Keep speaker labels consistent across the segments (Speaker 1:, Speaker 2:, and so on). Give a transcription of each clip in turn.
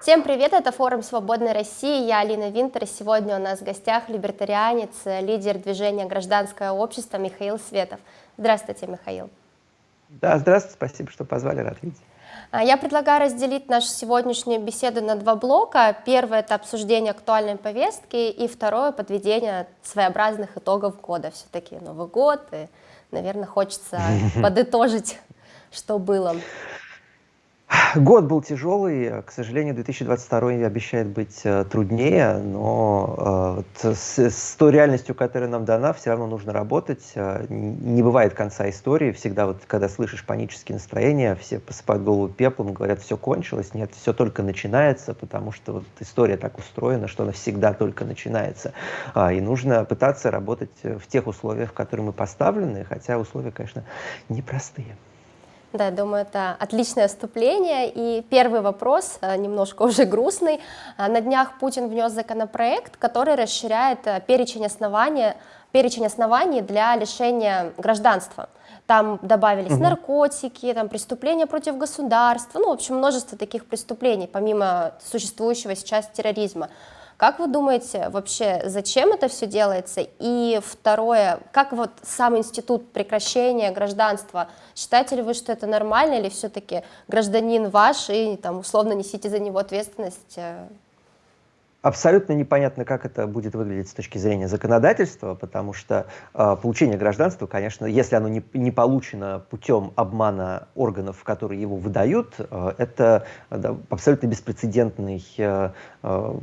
Speaker 1: Всем привет, это форум «Свободной России», я Алина Винтер, и сегодня у нас в гостях либертарианец, лидер движения «Гражданское общество» Михаил Светов. Здравствуйте, Михаил.
Speaker 2: Да, здравствуйте, спасибо, что позвали, рад видеть.
Speaker 1: А, я предлагаю разделить нашу сегодняшнюю беседу на два блока. Первое – это обсуждение актуальной повестки, и второе – подведение своеобразных итогов года. Все-таки Новый год, и, наверное, хочется подытожить, что было.
Speaker 2: Год был тяжелый, к сожалению, 2022 обещает быть э, труднее, но э, с, с той реальностью, которая нам дана, все равно нужно работать. Э, не бывает конца истории, всегда вот, когда слышишь панические настроения, все посыпают голову пеплом, говорят, все кончилось, нет, все только начинается, потому что вот история так устроена, что она всегда только начинается. А, и нужно пытаться работать в тех условиях, в которые мы поставлены, хотя условия, конечно, непростые.
Speaker 1: Да, я думаю, это отличное вступление. И первый вопрос, э, немножко уже грустный. Э, на днях Путин внес законопроект, который расширяет э, перечень, основания, перечень оснований для лишения гражданства. Там добавились угу. наркотики, там преступления против государства, ну, в общем, множество таких преступлений, помимо существующего сейчас терроризма. Как вы думаете, вообще, зачем это все делается? И второе, как вот сам институт прекращения гражданства, считаете ли вы, что это нормально, или все-таки гражданин ваш, и там условно несите за него ответственность?
Speaker 2: Абсолютно непонятно, как это будет выглядеть с точки зрения законодательства, потому что э, получение гражданства, конечно, если оно не, не получено путем обмана органов, которые его выдают, э, это да, абсолютно беспрецедентный, э, э,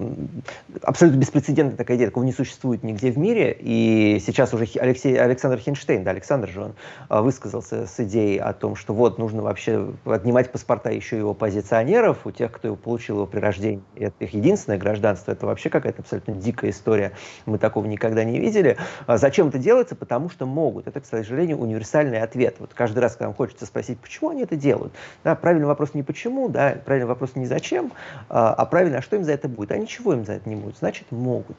Speaker 2: абсолютно беспрецедентная такая идея, такого не существует нигде в мире. И сейчас уже Алексей, Александр Хинштейн, да, Александр же он э, высказался с идеей о том, что вот нужно вообще отнимать паспорта еще и у оппозиционеров, у тех, кто его получил его при рождении. Это их единственное гражданство это вообще какая-то абсолютно дикая история, мы такого никогда не видели. А зачем это делается? Потому что могут. Это, к сожалению, универсальный ответ. Вот каждый раз, когда нам хочется спросить, почему они это делают, да, правильный вопрос не почему, да, правильный вопрос не зачем, а, а правильно, а что им за это будет? А ничего им за это не будет, значит, могут.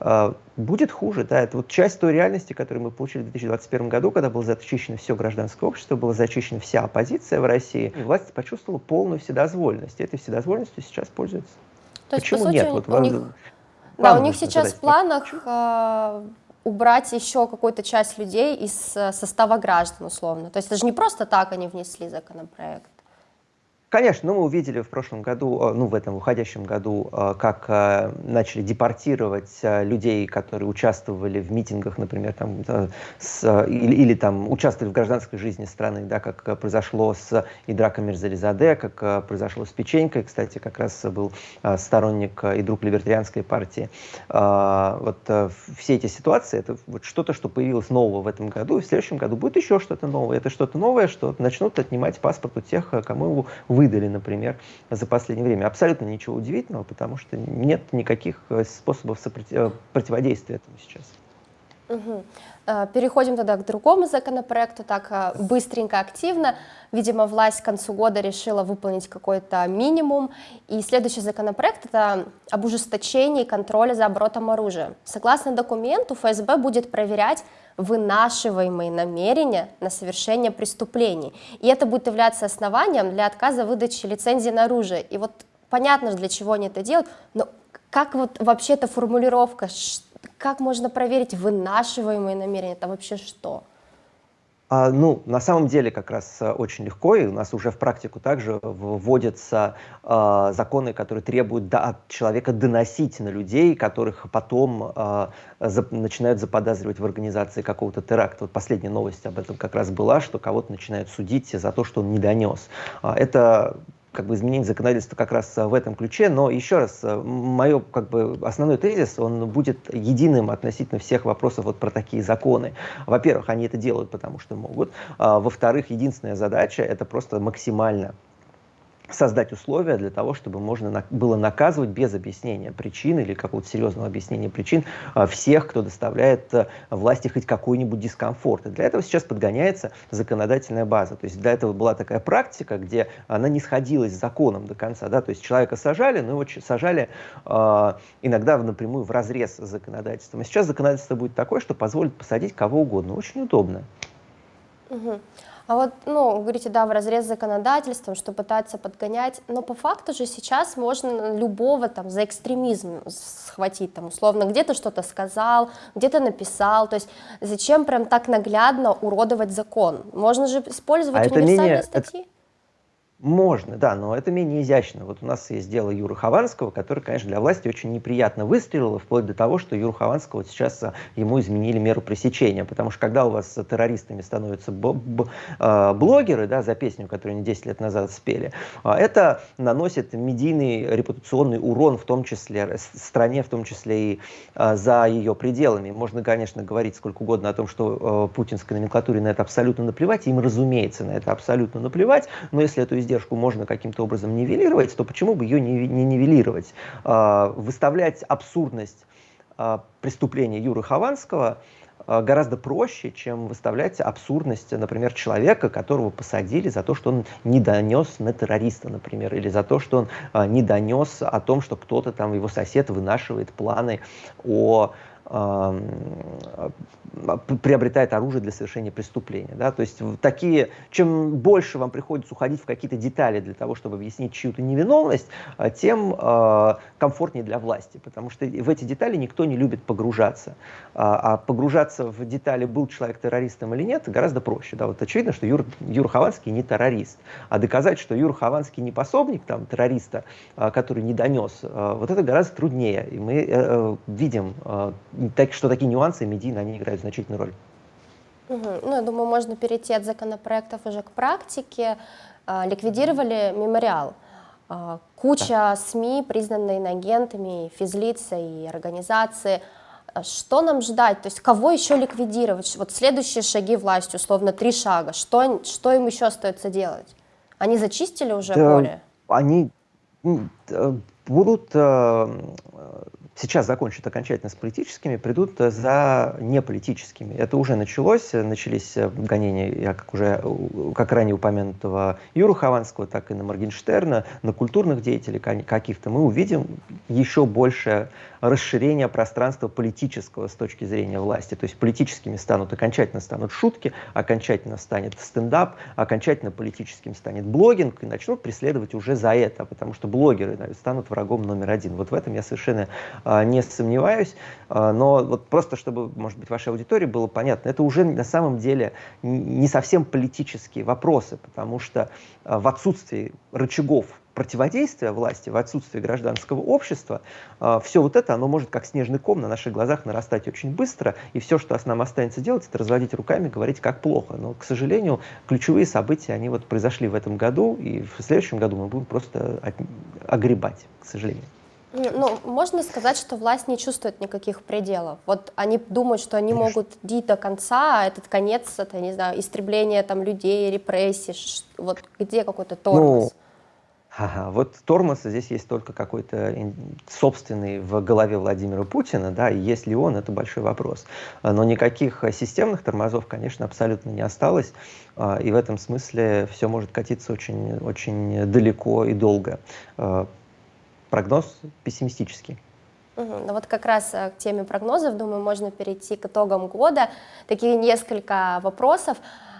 Speaker 2: А, будет хуже, да, это вот часть той реальности, которую мы получили в 2021 году, когда было зачищено все гражданское общество, была зачищена вся оппозиция в России, и власть почувствовала полную вседозволенность. Этой вседозволенностью сейчас пользуется.
Speaker 1: То есть, Почему по сути, нет? Вот у них, да, у них сейчас в планах э, убрать еще какую-то часть людей из э, состава граждан, условно. То есть это же не просто так они внесли законопроект.
Speaker 2: Конечно, ну, мы увидели в прошлом году, э, ну, в этом уходящем году, э, как э, начали депортировать людей, которые участвовали в митингах, например, там, с, или, или там участвовали в гражданской жизни страны, да, как произошло с Идрака Мирзализаде, как произошло с Печенькой, кстати, как раз был сторонник и друг либертарианской партии. Вот все эти ситуации, это вот что-то, что появилось нового в этом году, и в следующем году будет еще что-то новое. Это что-то новое, что начнут отнимать паспорт у тех, кому его вы выдали, например, за последнее время. Абсолютно ничего удивительного, потому что нет никаких э, способов э, противодействия этому сейчас.
Speaker 1: Угу. Переходим тогда к другому законопроекту, так быстренько, активно. Видимо, власть к концу года решила выполнить какой-то минимум. И следующий законопроект – это об ужесточении контроля за оборотом оружия. Согласно документу, ФСБ будет проверять вынашиваемые намерения на совершение преступлений. И это будет являться основанием для отказа выдачи лицензии на оружие. И вот понятно, для чего они это делают, но как вот вообще эта формулировка, как можно проверить вынашиваемые намерения, это вообще что?
Speaker 2: А, ну, на самом деле как раз э, очень легко, и у нас уже в практику также вводятся э, законы, которые требуют да, от человека доносить на людей, которых потом э, за, начинают заподозривать в организации какого-то теракта. Вот последняя новость об этом как раз была, что кого-то начинают судить за то, что он не донес. А, это как бы изменение законодательства как раз в этом ключе, но еще раз, мое как бы основной тезис, он будет единым относительно всех вопросов вот про такие законы. Во-первых, они это делают, потому что могут. А, во-вторых, единственная задача это просто максимально создать условия для того, чтобы можно было наказывать без объяснения причин или какого-то серьезного объяснения причин а, всех, кто доставляет а, власти хоть какой-нибудь дискомфорт. И для этого сейчас подгоняется законодательная база. То есть для этого была такая практика, где она не сходилась с законом до конца. Да? То есть человека сажали, но его сажали э, иногда напрямую в разрез с законодательством. А сейчас законодательство будет такое, что позволит посадить кого угодно. Очень удобно.
Speaker 1: Угу. А вот, ну, говорите, да, в разрез законодательством, что пытаются подгонять, но по факту же сейчас можно любого там за экстремизм схватить, там, условно, где-то что-то сказал, где-то написал, то есть зачем прям так наглядно уродовать закон? Можно же использовать а универсальные менее, статьи. Это
Speaker 2: можно, да, но это менее изящно. Вот у нас есть дело Юры Хованского, который, конечно, для власти очень неприятно выстрелил, вплоть до того, что Юру Хованского вот сейчас а, ему изменили меру пресечения, потому что когда у вас террористами становятся а, блогеры, да, за песню, которую они 10 лет назад спели, а, это наносит медийный репутационный урон, в том числе стране, в том числе и за ее пределами. Можно, конечно, говорить сколько угодно о том, что путинской номенклатуре на это абсолютно наплевать, им, разумеется, на это абсолютно наплевать, но если эту издержку можно каким-то образом нивелировать, то почему бы ее не, не нивелировать? А, выставлять абсурдность а, преступления Юры Хованского а, гораздо проще, чем выставлять абсурдность, например, человека, которого посадили за то, что он не донес на террориста, например, или за то, что он не донес о том, что кто-то там, его сосед, вынашивает планы о приобретает оружие для совершения преступления. Да? То есть такие, чем больше вам приходится уходить в какие-то детали для того, чтобы объяснить чью-то невиновность, а, тем э, комфортнее для власти, потому что в эти детали никто не любит погружаться. А, а погружаться в детали, был человек террористом или нет, гораздо проще. Да? Вот очевидно, что Юр, Юр Хованский не террорист, а доказать, что Юр Хованский не пособник там, террориста, а, который не донес, а, вот это гораздо труднее. И мы э, э видим так, что такие нюансы медийно они играют значительную роль.
Speaker 1: Угу. Ну, я думаю, можно перейти от законопроектов уже к практике. А, ликвидировали мемориал. А, куча да. СМИ, признанные иноагентами, физлица и организации. А что нам ждать? То есть кого еще ликвидировать? Вот следующие шаги власти, условно, три шага. Что, что им еще остается делать? Они зачистили уже да, поле?
Speaker 2: Они будут э, сейчас закончат окончательно с политическими, придут за неполитическими. Это уже началось, начались гонения, я как уже, как ранее упомянутого Юру Хованского, так и на Моргенштерна, на культурных деятелей каких-то. Мы увидим еще больше расширение пространства политического с точки зрения власти. То есть политическими станут окончательно станут шутки, окончательно станет стендап, окончательно политическим станет блогинг, и начнут преследовать уже за это, потому что блогеры станут врагом номер один. Вот в этом я совершенно не сомневаюсь. А, но вот просто, чтобы, может быть, вашей аудитории было понятно, это уже на самом деле не совсем политические вопросы, потому что а, в отсутствии рычагов противодействия власти, в отсутствии гражданского общества, все вот это, оно может как снежный ком на наших глазах нарастать очень быстро, и все, что нам останется делать, это разводить руками, говорить, как плохо. Но, к сожалению, ключевые события, они вот произошли в этом году, и в следующем году мы будем просто огребать, к сожалению.
Speaker 1: Ну, можно сказать, что власть не чувствует никаких пределов. Вот они думают, что они Конечно. могут идти до конца, а этот конец, это, не знаю, истребление там людей, репрессий, вот где какой-то тормоз? Ну,
Speaker 2: Ага, вот тормоз здесь есть только какой-то собственный в голове Владимира Путина, да, и есть ли он, это большой вопрос. Но никаких системных тормозов, конечно, абсолютно не осталось, а, и в этом смысле все может катиться очень, очень далеко и долго. Прогноз пессимистический.
Speaker 1: Ну вот как раз э, к теме прогнозов, думаю, можно перейти к итогам года. Такие несколько вопросов.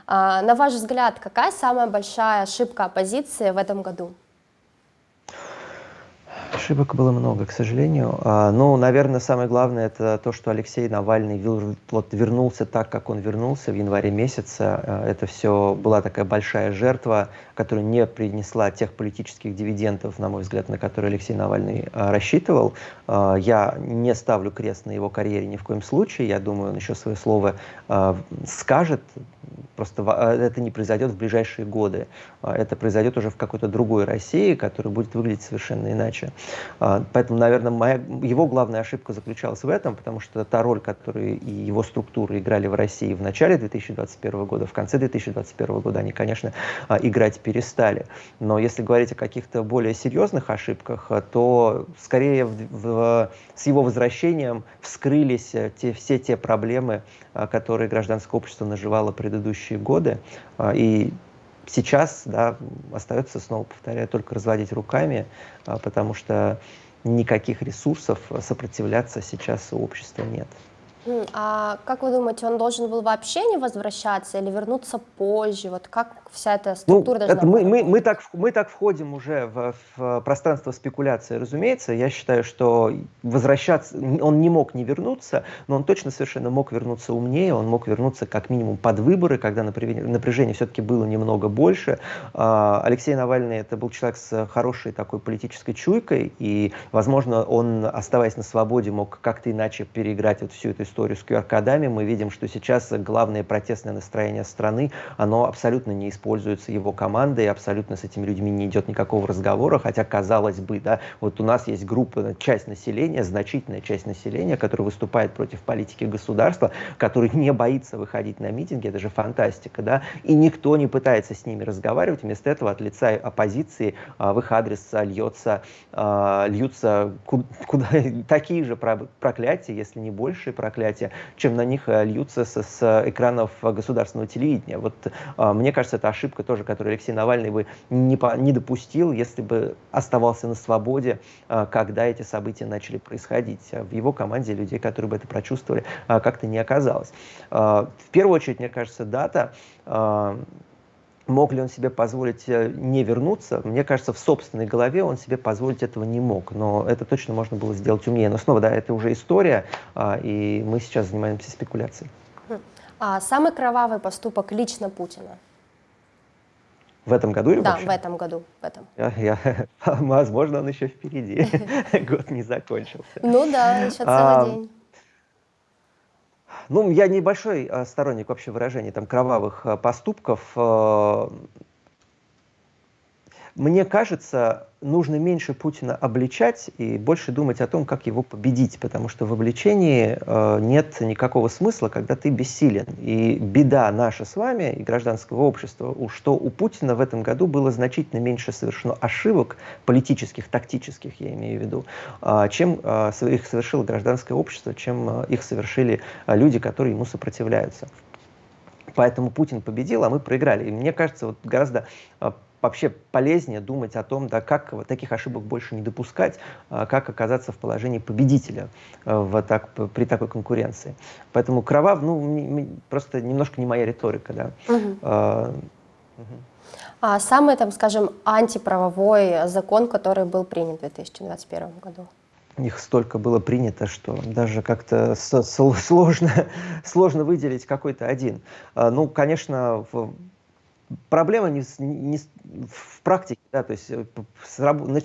Speaker 1: А, на ваш взгляд, какая самая большая ошибка оппозиции в этом году?
Speaker 2: Ошибок было много, к сожалению. А, ну, наверное, самое главное это то, что Алексей Навальный вот вернулся так, как он вернулся в январе месяце. А, это все была такая большая жертва, которая не принесла тех политических дивидендов, на мой взгляд, на которые Алексей Навальный а, рассчитывал. Я не ставлю крест на его карьере ни в коем случае. Я думаю, он еще свое слово скажет. Просто это не произойдет в ближайшие годы. Это произойдет уже в какой-то другой России, которая будет выглядеть совершенно иначе. А, поэтому, наверное, моя, его главная ошибка заключалась в этом, потому что та роль, которую и его структуры играли в России в начале 2021 года, в конце 2021 года, они, конечно, а, играть перестали. Но если говорить о каких-то более серьезных ошибках, а, то скорее в, в, с его возвращением вскрылись э, те, все те проблемы, которые гражданское общество наживало предыдущие годы. И сейчас да, остается, снова повторяю, только разводить руками, а, потому что никаких ресурсов сопротивляться сейчас у общества нет.
Speaker 1: А как вы думаете, он должен был вообще не возвращаться или вернуться позже? Вот как вся эта ну, структура ну, должна это
Speaker 2: мы, мы, мы, так, мы так входим уже в, в пространство спекуляции, разумеется. Я считаю, что возвращаться, он не мог не вернуться, но он точно совершенно мог вернуться умнее, он мог вернуться как минимум под выборы, когда напряжение, напряжение все-таки было немного больше. А, Алексей Навальный это был человек с хорошей такой политической чуйкой, и, возможно, он, оставаясь на свободе, мог как-то иначе переиграть вот всю эту историю историю с QR-кодами, мы видим, что сейчас главное протестное настроение страны, оно абсолютно не используется его командой, абсолютно с этими людьми не идет никакого разговора, хотя, казалось бы, да, вот у нас есть группа, часть населения, значительная часть населения, которая выступает против политики государства, который не боится выходить на митинги, это же фантастика, да, и никто не пытается с ними разговаривать, вместо этого от лица оппозиции а, в их адрес льется, а, льются куда, такие же проклятия, если не большие проклятия, мероприятия, чем на них э, льются с, с экранов государственного телевидения. Вот э, мне кажется, это ошибка тоже, которую Алексей Навальный бы не, по, не допустил, если бы оставался на свободе, э, когда эти события начали происходить. В его команде людей, которые бы это прочувствовали, как-то не оказалось. В первую очередь, мне кажется, дата Мог ли он себе позволить э, не вернуться? Мне кажется, в собственной голове он себе позволить этого не мог. Но это точно можно было сделать умнее. Но снова, да, это уже история, а, и мы сейчас занимаемся спекуляцией.
Speaker 1: А самый кровавый поступок лично Путина?
Speaker 2: В этом году или
Speaker 1: Да,
Speaker 2: вообще?
Speaker 1: в этом году. В этом.
Speaker 2: Я, я, возможно, он еще впереди. Год не закончился.
Speaker 1: Ну да, еще целый а, день.
Speaker 2: Ну, я небольшой э, сторонник вообще выражения там кровавых э, поступков. Мне кажется, нужно меньше Путина обличать и больше думать о том, как его победить, потому что в обличении э, нет никакого смысла, когда ты бессилен. И беда наша с вами и гражданского общества, что у Путина в этом году было значительно меньше совершено ошибок политических, тактических, я имею в виду, э, чем э, их совершило гражданское общество, чем э, их совершили э, люди, которые ему сопротивляются. Поэтому Путин победил, а мы проиграли. И мне кажется, вот гораздо э, вообще полезнее думать о том, да, как таких ошибок больше не допускать, а как оказаться в положении победителя э, в так, при такой конкуренции. Поэтому кровав, ну, просто немножко не моя риторика. Да. Угу.
Speaker 1: А, угу. А самый, там, скажем, антиправовой закон, который был принят в 2021 году?
Speaker 2: Их столько было принято, что даже как-то сложно, сложно выделить какой-то один. А, ну, конечно, в проблема не, не в практике, да, то есть э,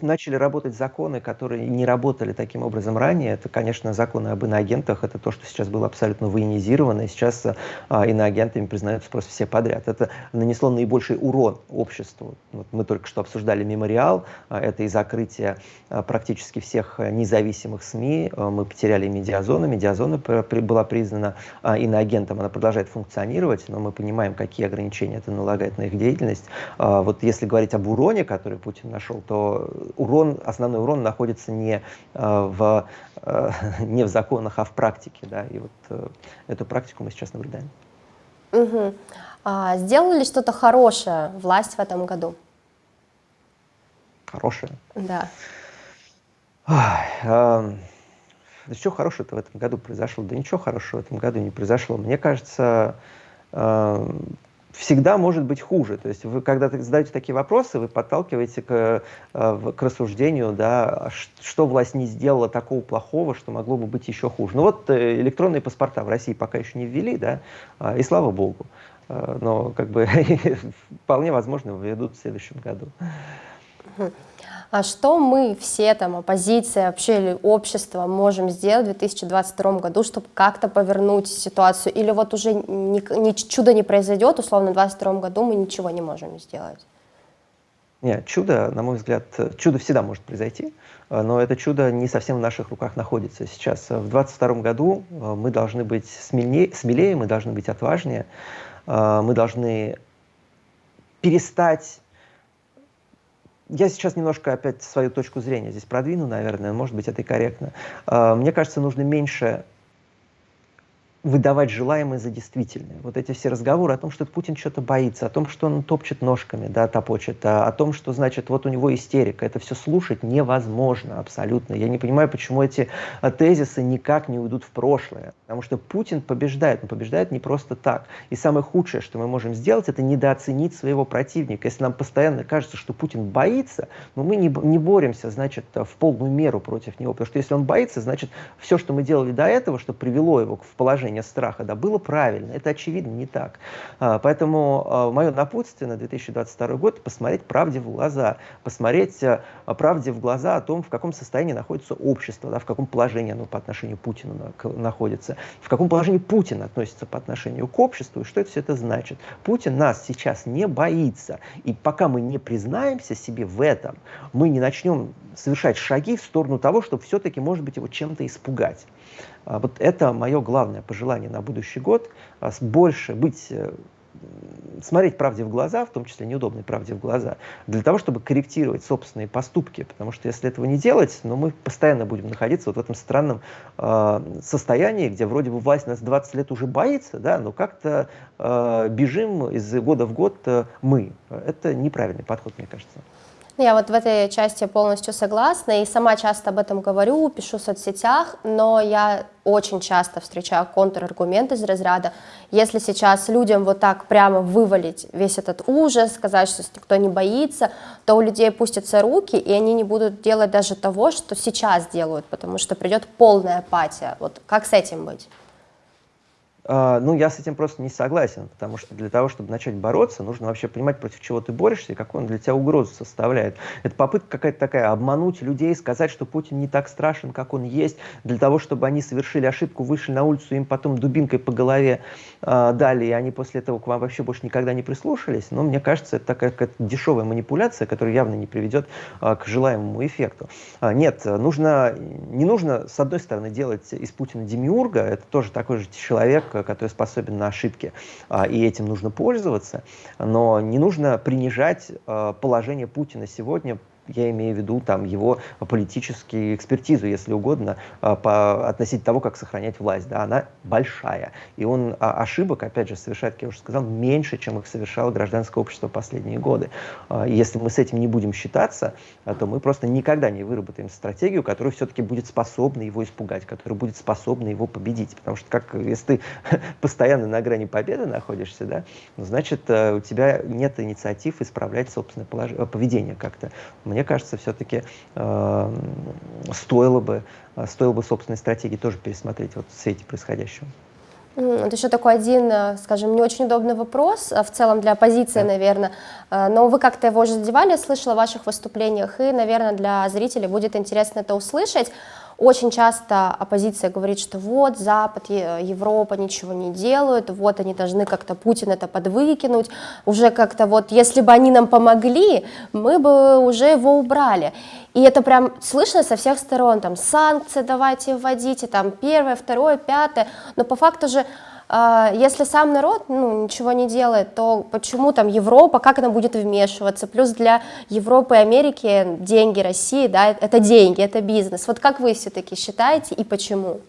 Speaker 2: начали работать законы, которые не работали таким образом ранее. Это, конечно, законы об иноагентах, это то, что сейчас было абсолютно военизировано, и сейчас а, иноагентами признаются просто все подряд. Это нанесло наибольший урон обществу. Вот мы только что обсуждали мемориал, а, это и закрытие а, практически всех независимых СМИ. А, мы потеряли медиазону, медиазона была признана а, иноагентом, она продолжает функционировать, но мы понимаем, какие ограничения это налагает на их деятельность. А, вот если говорить об уроне, который Путин нашел, то урон, основной урон находится не а, в, а, не в законах, а в практике. Да? И вот э, эту практику мы сейчас наблюдаем.
Speaker 1: Угу. А, сделали что-то хорошее власть в этом году?
Speaker 2: Хорошее?
Speaker 1: Да.
Speaker 2: Ой, э, да что хорошего-то в этом году произошло? Да ничего хорошего в этом году не произошло. Мне кажется, э, всегда может быть хуже. То есть вы, когда задаете такие вопросы, вы подталкиваете к, э, к рассуждению, да, что власть не сделала такого плохого, что могло бы быть еще хуже. Ну вот э, электронные паспорта в России пока еще не ввели, да, а, и слава богу. Э, но как бы вполне возможно введут в следующем году.
Speaker 1: А что мы все, там, оппозиция, вообще или общество можем сделать в 2022 году, чтобы как-то повернуть ситуацию? Или вот уже ни, ни, чудо не произойдет, условно, в 2022 году мы ничего не можем сделать?
Speaker 2: Нет, чудо, на мой взгляд, чудо всегда может произойти, но это чудо не совсем в наших руках находится сейчас. В 2022 году э, мы должны быть смелее, смелее, мы должны быть отважнее, э, мы должны перестать я сейчас немножко опять свою точку зрения здесь продвину, наверное, может быть, это и корректно. А, мне кажется, нужно меньше выдавать желаемое за действительное. Вот эти все разговоры о том, что Путин что-то боится, о том, что он топчет ножками, да, топочет, а, о том, что, значит, вот у него истерика, это все слушать невозможно абсолютно. Я не понимаю, почему эти а, тезисы никак не уйдут в прошлое. Потому что Путин побеждает, он побеждает не просто так. И самое худшее, что мы можем сделать, это недооценить своего противника. Если нам постоянно кажется, что Путин боится, но мы не, не боремся, значит, в полную меру против него. Потому что если он боится, значит, все, что мы делали до этого, что привело его в положение выражение страха, да, было правильно. Это, очевидно, не так. А, поэтому а, мое напутствие на 2022 год – посмотреть правде в глаза, посмотреть а, правде в глаза о том, в каком состоянии находится общество, да, в каком положении оно по отношению к Путину находится, в каком положении Путин относится по отношению к обществу, и что это все это значит. Путин нас сейчас не боится, и пока мы не признаемся себе в этом, мы не начнем совершать шаги в сторону того, чтобы все-таки, может быть, его чем-то испугать. А вот это мое главное пожелание на будущий год. А больше быть э, смотреть правде в глаза, в том числе неудобной правде в глаза, для того, чтобы корректировать собственные поступки. Потому что если этого не делать, ну, мы постоянно будем находиться вот в этом странном э, состоянии, где вроде бы власть нас 20 лет уже боится, да, но как-то э, бежим из года в год э, мы. Это неправильный подход, мне кажется.
Speaker 1: Я вот в этой части полностью согласна и сама часто об этом говорю, пишу в соцсетях, но я очень часто встречаю контраргумент из разряда, если сейчас людям вот так прямо вывалить весь этот ужас, сказать, что никто не боится, то у людей пустятся руки, и они не будут делать даже того, что сейчас делают, потому что придет полная апатия. Вот как с этим быть?
Speaker 2: А, ну, я с этим просто не согласен, потому что для того, чтобы начать бороться, нужно вообще понимать, против чего ты борешься и какую он для тебя угрозу составляет. Это попытка какая-то такая, обмануть людей, сказать, что Путин не так страшен, как он есть, для того, чтобы они совершили ошибку, вышли на улицу, им потом дубинкой по голове э, дали, и они после этого к вам вообще больше никогда не прислушались. Но мне кажется, это такая какая-то дешевая манипуляция, которая явно не приведет э, к желаемому эффекту. А, нет, нужно, не нужно, с одной стороны, делать из Путина демиурга, это тоже такой же человек, который способен на ошибки, а, и этим нужно пользоваться, но не нужно принижать а, положение Путина сегодня я имею в виду там его политические экспертизу, если угодно, а, по, относительно того, как сохранять власть. Да, она большая. И он а, ошибок, опять же, совершает, как я уже сказал, меньше, чем их совершало гражданское общество последние годы. А, если мы с этим не будем считаться, то мы просто никогда не выработаем стратегию, которая все-таки будет способна его испугать, которая будет способна его победить. Потому что как, если ты постоянно на грани победы находишься, да, значит, э, у тебя нет инициатив исправлять собственное поведение как-то. Мне мне кажется, все-таки э, стоило, бы, э, стоило бы собственной стратегии тоже пересмотреть вот в свете происходящего.
Speaker 1: Это еще такой один, э, скажем, не очень удобный вопрос, э, в целом для оппозиции, да. наверное, но вы как-то его уже задевали, слышала в ваших выступлениях, и, наверное, для зрителей будет интересно это услышать. Очень часто оппозиция говорит, что вот Запад, Европа ничего не делают, вот они должны как-то Путин это подвыкинуть, уже как-то вот, если бы они нам помогли, мы бы уже его убрали. И это прям слышно со всех сторон, там санкции давайте вводите, там первое, второе, пятое, но по факту же если сам народ ну, ничего не делает, то почему там Европа, как она будет вмешиваться? Плюс для Европы и Америки деньги России, да, это деньги, это бизнес. Вот как вы все-таки считаете и почему?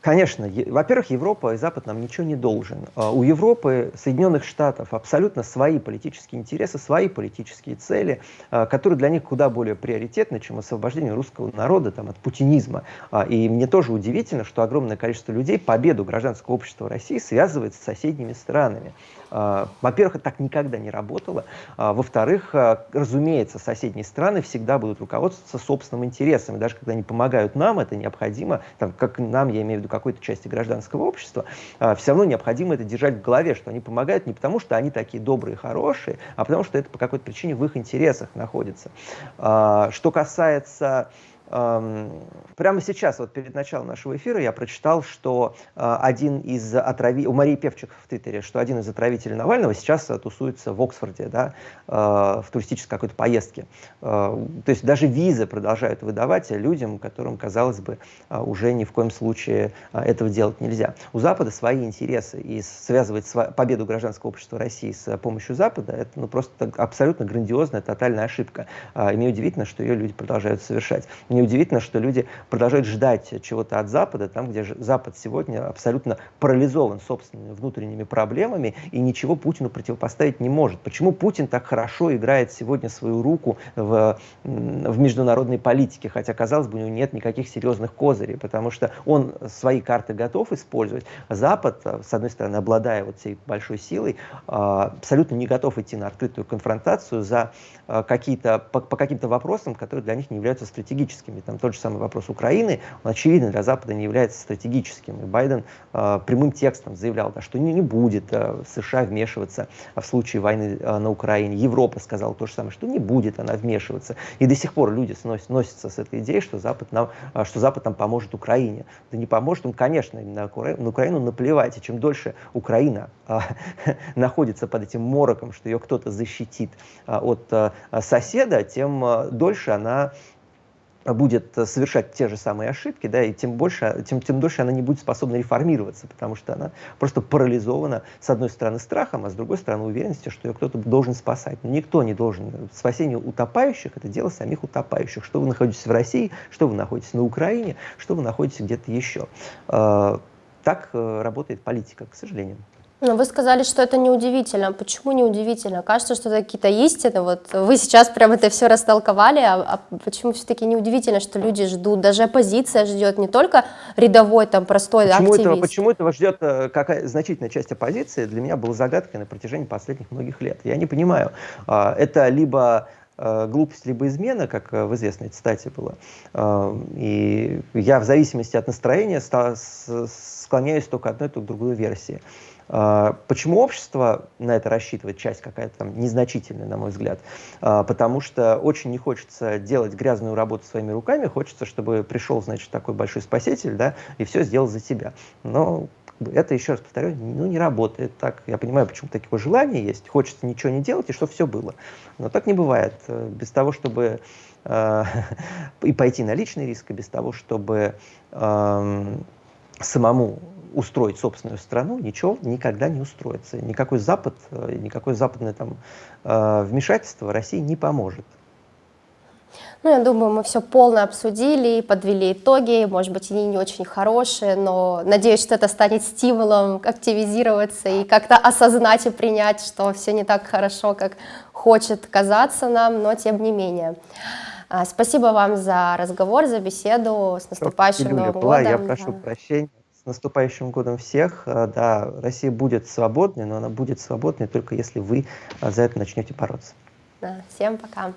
Speaker 2: Конечно. Во-первых, Европа и Запад нам ничего не должен. А, у Европы, Соединенных Штатов абсолютно свои политические интересы, свои политические цели, а, которые для них куда более приоритетны, чем освобождение русского народа там, от путинизма. А, и мне тоже удивительно, что огромное количество людей победу гражданского общества России связывает с соседними странами. Во-первых, это так никогда не работало. Во-вторых, разумеется, соседние страны всегда будут руководствоваться собственным интересом. И даже когда они помогают нам, это необходимо, там, как нам, я имею в виду какой-то части гражданского общества, все равно необходимо это держать в голове, что они помогают не потому, что они такие добрые, хорошие, а потому что это по какой-то причине в их интересах находится. Что касается Прямо сейчас, вот перед началом нашего эфира, я прочитал, что э, один из отравителей, у Марии Певчик в Твиттере, что один из отравителей Навального сейчас тусуется в Оксфорде, да, э, в туристической какой-то поездке. То есть даже визы продолжают выдавать людям, которым, казалось бы, уже ни в коем случае этого делать нельзя. У Запада свои интересы, и связывать победу гражданского общества России с помощью Запада, это ну, просто абсолютно грандиозная, тотальная ошибка. И мне удивительно, что ее люди продолжают совершать неудивительно, что люди продолжают ждать чего-то от Запада, там, где Запад сегодня абсолютно парализован собственными внутренними проблемами и ничего Путину противопоставить не может. Почему Путин так хорошо играет сегодня свою руку в, в международной политике, хотя, казалось бы, у него нет никаких серьезных козырей, потому что он свои карты готов использовать. Запад, с одной стороны, обладая вот всей большой силой, а, абсолютно не готов идти на открытую конфронтацию за а, какие-то, по, по каким-то вопросам, которые для них не являются стратегическими. Там тот же самый вопрос Украины, он, очевидно, для Запада не является стратегическим. И Байден э, прямым текстом заявлял, да, что не, не будет э, США вмешиваться в случае войны э, на Украине. Европа сказала то же самое, что не будет она вмешиваться. И до сих пор люди сносят, носятся с этой идеей, что Запад, нам, э, что Запад нам поможет Украине. Да не поможет он, конечно, на, на Украину наплевать. И чем дольше Украина э, находится под этим мороком, что ее кто-то защитит э, от э, соседа, тем э, дольше она будет совершать те же самые ошибки, да, и тем больше, тем, тем дольше она не будет способна реформироваться, потому что она просто парализована, с одной стороны, страхом, а с другой стороны, уверенностью, что ее кто-то должен спасать. Но никто не должен. Спасение утопающих – это дело самих утопающих. Что вы находитесь в России, что вы находитесь на Украине, что вы находитесь где-то еще. Так э, работает политика, к сожалению.
Speaker 1: Но вы сказали, что это неудивительно. Почему неудивительно? Кажется, что это какие-то истины. Вот вы сейчас прям это все растолковали, а, а почему все-таки неудивительно, что люди ждут? Даже оппозиция ждет, не только рядовой там простой
Speaker 2: почему
Speaker 1: активист.
Speaker 2: Этого, почему этого ждет э, какая значительная часть оппозиции, для меня была загадкой на протяжении последних многих лет. Я не понимаю, а, это либо э, глупость либо измена, как э, в известной цитате было. И я в зависимости от настроения склоняюсь только к одной, только к другой версии. А, почему общество на это рассчитывает, часть какая-то там незначительная, на мой взгляд? А, потому что очень не хочется делать грязную работу своими руками, хочется, чтобы пришел, значит, такой большой спаситель, да, и все сделал за тебя. Но это, еще раз повторю, ну, не работает так. Я понимаю, почему такое желание есть. Хочется ничего не делать, и что все было. Но так не бывает. Без того, чтобы э, и пойти на личный риск, и без того, чтобы самому устроить собственную страну, ничего никогда не устроится. Никакой Запад, э, никакое западное там, э, вмешательство России не поможет.
Speaker 1: Ну, я думаю, мы все полно обсудили, подвели итоги, может быть, они не очень хорошие, но надеюсь, что это станет стимулом активизироваться и как-то осознать и принять, что все не так хорошо, как хочет казаться нам, но тем не менее. А, спасибо вам за разговор, за беседу, с наступающим Новым годом.
Speaker 2: Я прошу да. прощения наступающим годом всех. Э, да, Россия будет свободной, но она будет свободной только если вы э, за это начнете бороться.
Speaker 1: Да, всем пока.